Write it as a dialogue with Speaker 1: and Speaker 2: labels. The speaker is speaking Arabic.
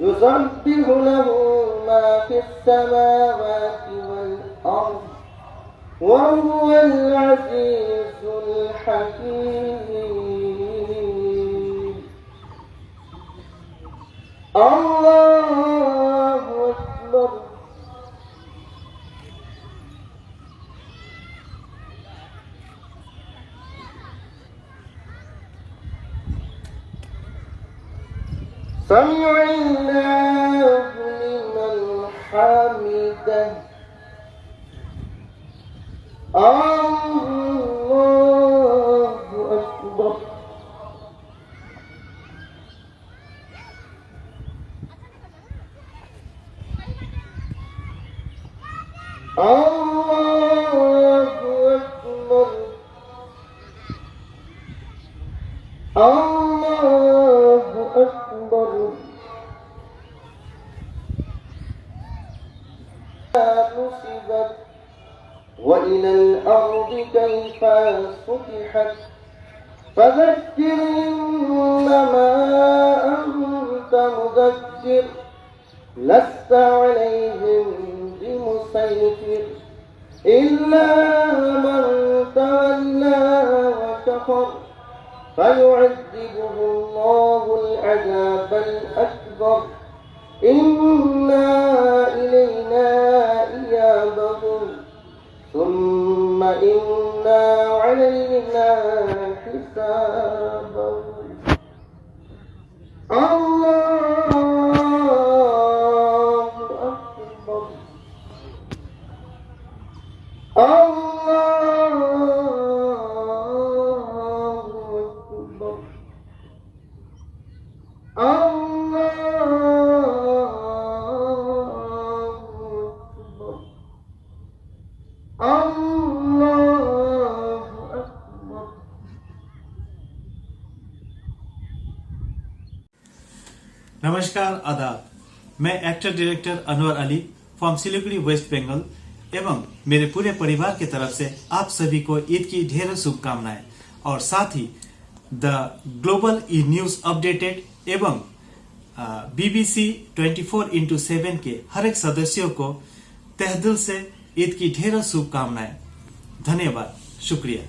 Speaker 1: يسبح له ما في السماوات والأرض وهو العزيز الحكيم. الله أكبر سمع الله لمن حمده الله أكبر الله أكبر الله نصبت وإلى الأرض كيف سطحت فذكر إنما أنت مذكر لست عليهم بمسيطر إلا من تولى وكفر فيعذبه الله العذاب الأكبر. إنا ثم إنا علينا حسابهم الله أكبر الله أكبر الله أكبر الله
Speaker 2: नमस्कार, आदाब। मैं actor director Anwar Ali from Siliguri West Bengal एवं मेरे पूरे परिवार की तरफ़ से आप सभी को ईद की ढेरों शुभकामनाएँ। और साथ ही the global E news updated एवं बीबीसी 24 फोर इंटू सेवन के हर एक सदस्यों को तहदिल से ईद की ढेरों शुभकामनाएँ। धन्यवाद। शुक्रिया।